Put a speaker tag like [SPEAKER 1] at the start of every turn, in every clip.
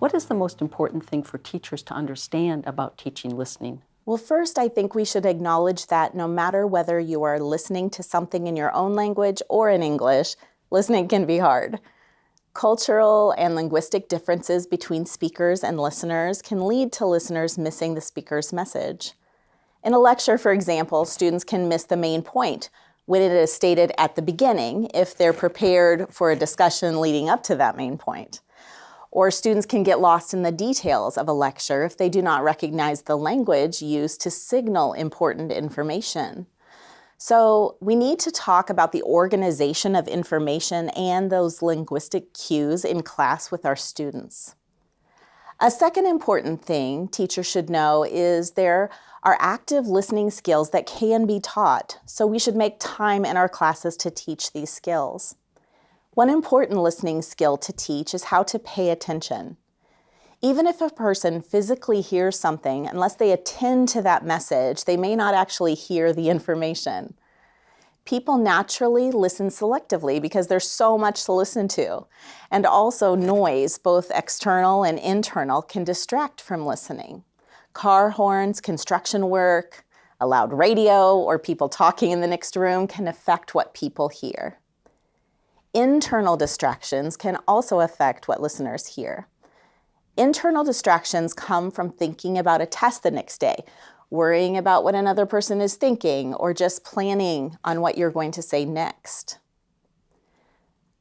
[SPEAKER 1] What is the most important thing for teachers to understand about teaching listening?
[SPEAKER 2] Well, first, I think we should acknowledge that no matter whether you are listening to something in your own language or in English, listening can be hard. Cultural and linguistic differences between speakers and listeners can lead to listeners missing the speaker's message. In a lecture, for example, students can miss the main point when it is stated at the beginning if they're prepared for a discussion leading up to that main point. Or students can get lost in the details of a lecture if they do not recognize the language used to signal important information. So we need to talk about the organization of information and those linguistic cues in class with our students. A second important thing teachers should know is there are active listening skills that can be taught, so we should make time in our classes to teach these skills. One important listening skill to teach is how to pay attention. Even if a person physically hears something, unless they attend to that message, they may not actually hear the information. People naturally listen selectively because there's so much to listen to. And also noise, both external and internal, can distract from listening. Car horns, construction work, a loud radio, or people talking in the next room can affect what people hear. Internal distractions can also affect what listeners hear. Internal distractions come from thinking about a test the next day, worrying about what another person is thinking, or just planning on what you're going to say next.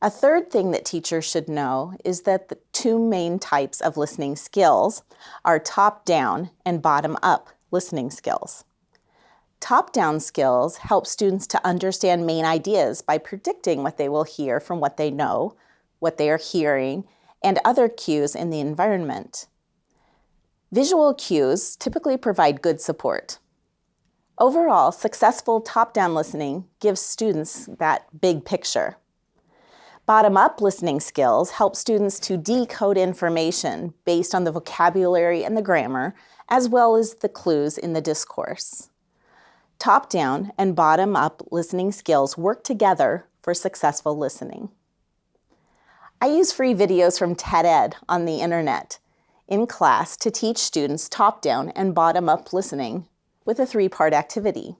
[SPEAKER 2] A third thing that teachers should know is that the two main types of listening skills are top-down and bottom-up listening skills. Top-down skills help students to understand main ideas by predicting what they will hear from what they know, what they are hearing, and other cues in the environment. Visual cues typically provide good support. Overall, successful top-down listening gives students that big picture. Bottom-up listening skills help students to decode information based on the vocabulary and the grammar, as well as the clues in the discourse. Top-down and bottom-up listening skills work together for successful listening. I use free videos from TED-Ed on the internet in class to teach students top-down and bottom-up listening with a three-part activity.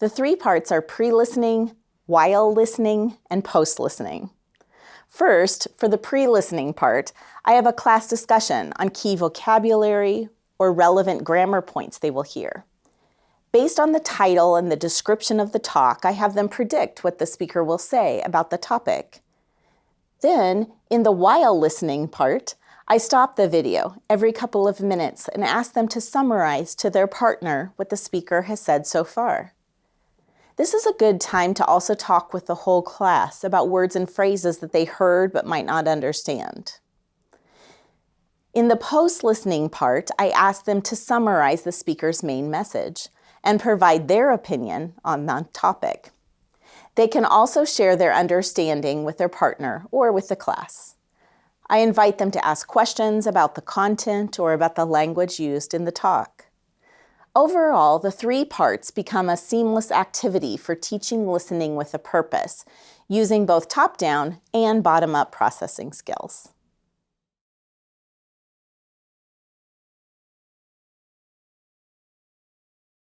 [SPEAKER 2] The three parts are pre-listening, while listening, and post-listening. First, for the pre-listening part, I have a class discussion on key vocabulary or relevant grammar points they will hear. Based on the title and the description of the talk, I have them predict what the speaker will say about the topic. Then, in the while listening part, I stop the video every couple of minutes and ask them to summarize to their partner what the speaker has said so far. This is a good time to also talk with the whole class about words and phrases that they heard but might not understand. In the post-listening part, I ask them to summarize the speaker's main message and provide their opinion on the topic. They can also share their understanding with their partner or with the class. I invite them to ask questions about the content or about the language used in the talk. Overall, the three parts become a seamless activity for teaching listening with a purpose, using both top-down and bottom-up processing skills.